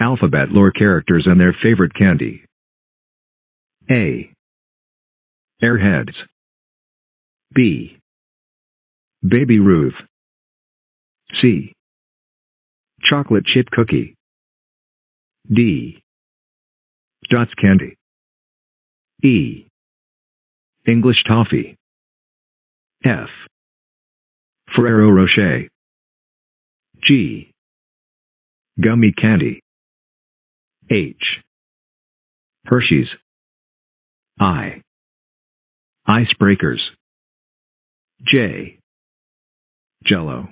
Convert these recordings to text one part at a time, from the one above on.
Alphabet lore characters and their favorite candy. A. Airheads. B. Baby Ruth. C. Chocolate chip cookie. D. Dots candy. E. English toffee. F. Ferrero Rocher. G. Gummy candy. H. Hershey's. I. Icebreakers. J. Jello.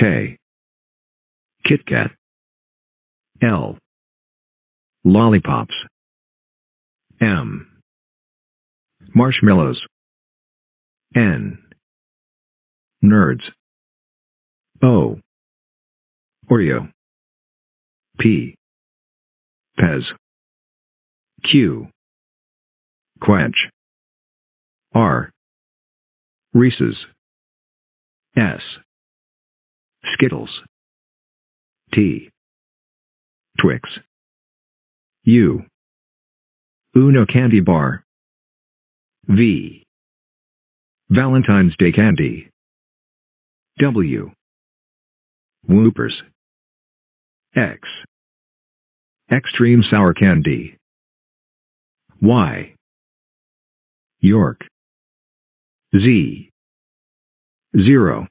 K. Kit Kat. L. Lollipops. M. Marshmallows. N. Nerds. O. Oreo. P. Pez. Q. Quench. R. Reese's. S. Skittles. T. Twix. U. Uno candy bar. V. Valentine's Day candy. W. Whoopers. X. Extreme sour candy. Y. York. Z. Zero.